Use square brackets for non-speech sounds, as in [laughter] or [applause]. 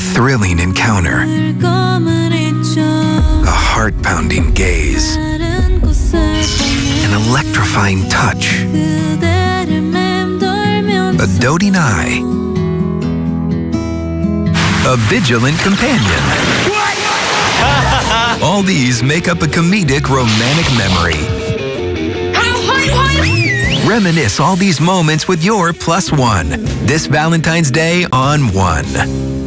thrilling encounter, a heart-pounding gaze, an electrifying touch, a doting eye, a vigilant companion. [laughs] All these make up a comedic romantic memory. Reminisce all these moments with your plus one this Valentine's Day on One.